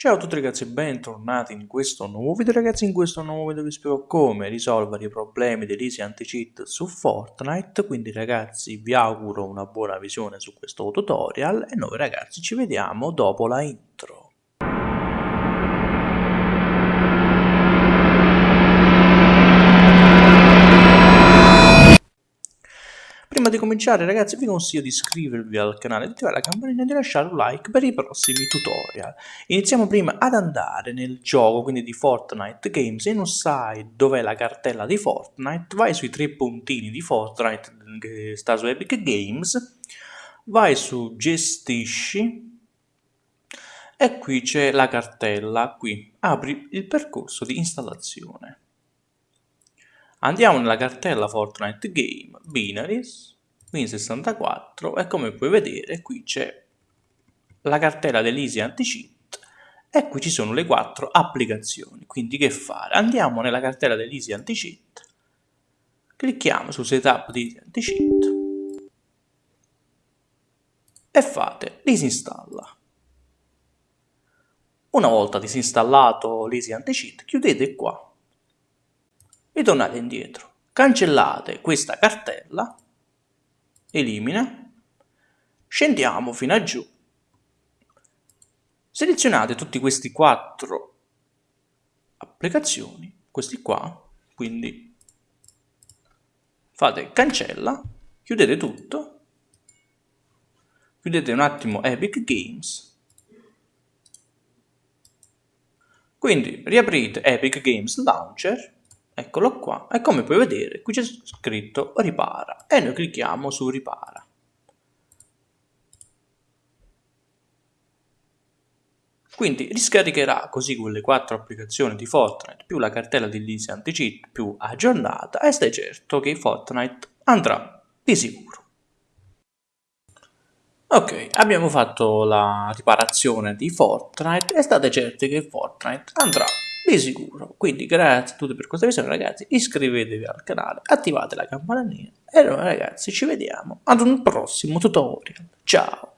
Ciao a tutti ragazzi e bentornati in questo nuovo video ragazzi, in questo nuovo video vi spiego come risolvere i problemi dell'easy anti-cheat su Fortnite, quindi ragazzi vi auguro una buona visione su questo tutorial e noi ragazzi ci vediamo dopo la intro. Prima di cominciare ragazzi vi consiglio di iscrivervi al canale, di attivare la campanella e di lasciare un like per i prossimi tutorial. Iniziamo prima ad andare nel gioco quindi di Fortnite Games e non sai dov'è la cartella di Fortnite, vai sui tre puntini di Fortnite che sta su Epic Games, vai su gestisci e qui c'è la cartella, qui apri il percorso di installazione. Andiamo nella cartella Fortnite Game, Binaries, Win64 e come puoi vedere qui c'è la cartella dell'Easy Anti-Cheat e qui ci sono le quattro applicazioni. Quindi che fare? Andiamo nella cartella dell'Easy Anti-Cheat, clicchiamo su Setup di Easy Anti-Cheat e fate disinstalla. Una volta disinstallato l'Easy Anti-Cheat chiudete qua ritornate indietro, cancellate questa cartella, elimina, scendiamo fino a giù, selezionate tutti questi quattro applicazioni, questi qua, quindi fate cancella, chiudete tutto, chiudete un attimo Epic Games, quindi riaprite Epic Games Launcher, eccolo qua. E come puoi vedere qui c'è scritto ripara. E noi clicchiamo su ripara. Quindi riscaricherà così quelle quattro applicazioni di Fortnite più la cartella di Lisi Anti-Cheat più aggiornata e stai certo che Fortnite andrà di sicuro. Ok, abbiamo fatto la riparazione di Fortnite e state certi che Fortnite andrà di sicuro. Quindi grazie a tutti per questa visione ragazzi, iscrivetevi al canale, attivate la campanellina e noi ragazzi ci vediamo ad un prossimo tutorial. Ciao!